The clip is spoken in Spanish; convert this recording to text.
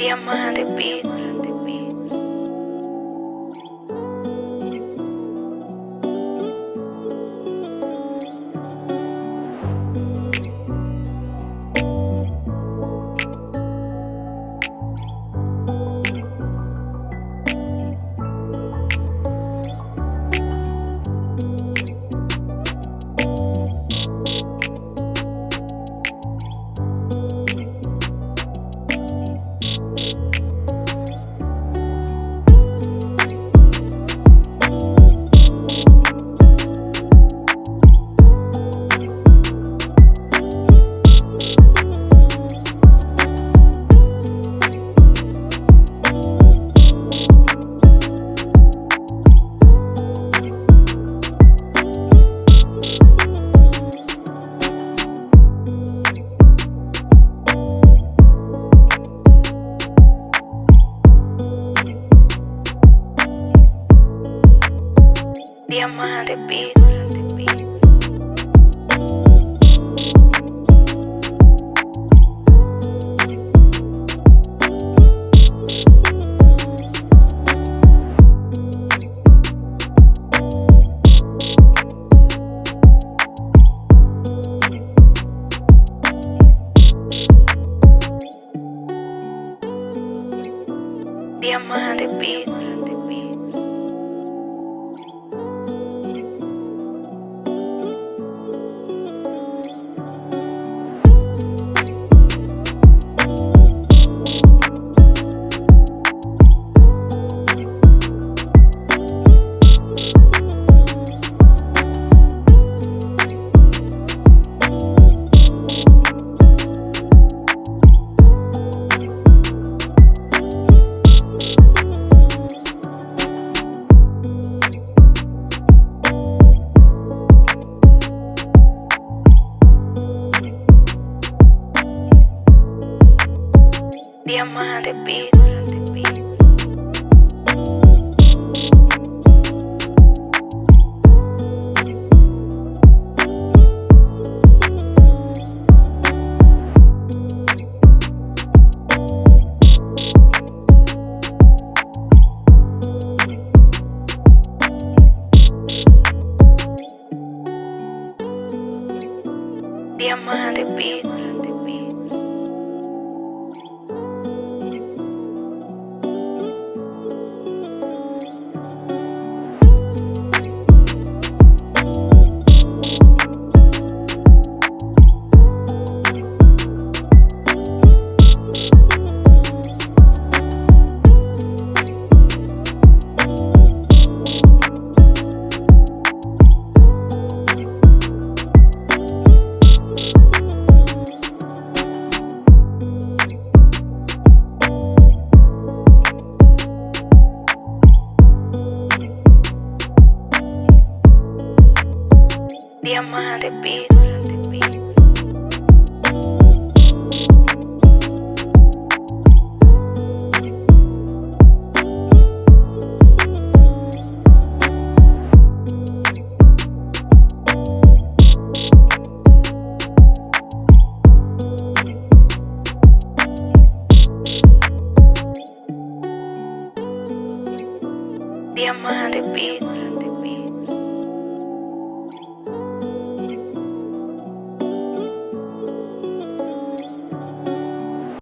Diamante Beat. Diamante Beat. Diamante Beat. Diamante Beat. Diamante Beat. Diamante Beat. Diamante Beat.